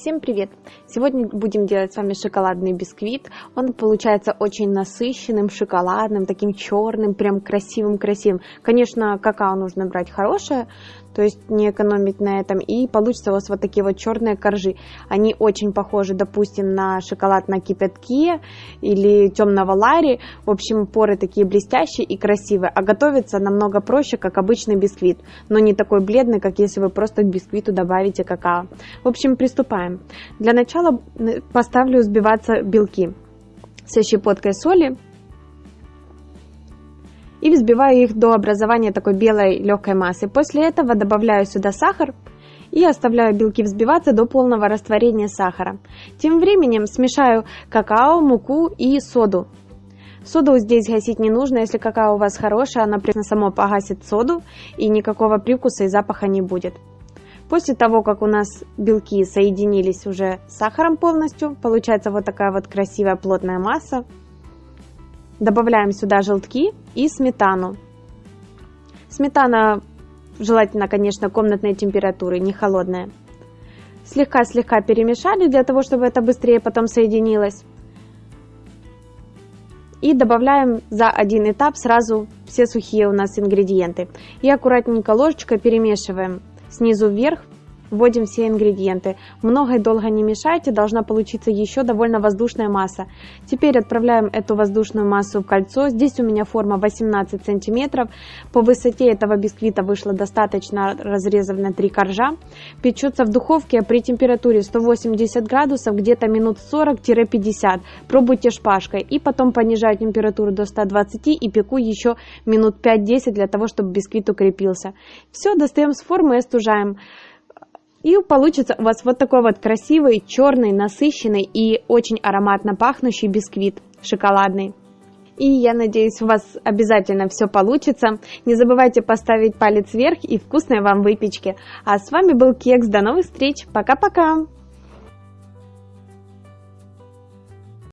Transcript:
Всем привет! Сегодня будем делать с вами шоколадный бисквит. Он получается очень насыщенным, шоколадным, таким черным, прям красивым-красивым. Конечно, какао нужно брать хорошее, то есть не экономить на этом. И получится у вас вот такие вот черные коржи. Они очень похожи, допустим, на шоколад на кипятке или темного лари. В общем, поры такие блестящие и красивые. А готовится намного проще, как обычный бисквит. Но не такой бледный, как если вы просто к бисквиту добавите какао. В общем, приступаем. Для начала поставлю взбиваться белки со щепоткой соли и взбиваю их до образования такой белой легкой массы. После этого добавляю сюда сахар и оставляю белки взбиваться до полного растворения сахара. Тем временем смешаю какао, муку и соду. Соду здесь гасить не нужно, если какао у вас хорошее, оно прямо само погасит соду и никакого привкуса и запаха не будет. После того, как у нас белки соединились уже с сахаром полностью, получается вот такая вот красивая плотная масса. Добавляем сюда желтки и сметану. Сметана желательно, конечно, комнатной температуры, не холодная. Слегка-слегка перемешали для того, чтобы это быстрее потом соединилось. И добавляем за один этап сразу все сухие у нас ингредиенты. И аккуратненько ложечкой перемешиваем снизу вверх Вводим все ингредиенты. Много и долго не мешайте, должна получиться еще довольно воздушная масса. Теперь отправляем эту воздушную массу в кольцо. Здесь у меня форма 18 сантиметров. По высоте этого бисквита вышло достаточно разрезано 3 коржа. Печется в духовке при температуре 180 градусов где-то минут 40-50. Пробуйте шпажкой. И потом понижаю температуру до 120 и пеку еще минут 5-10 для того, чтобы бисквит укрепился. Все, достаем с формы и остужаем. И получится у вас вот такой вот красивый, черный, насыщенный и очень ароматно пахнущий бисквит шоколадный. И я надеюсь, у вас обязательно все получится. Не забывайте поставить палец вверх и вкусной вам выпечки. А с вами был Кекс. До новых встреч. Пока-пока.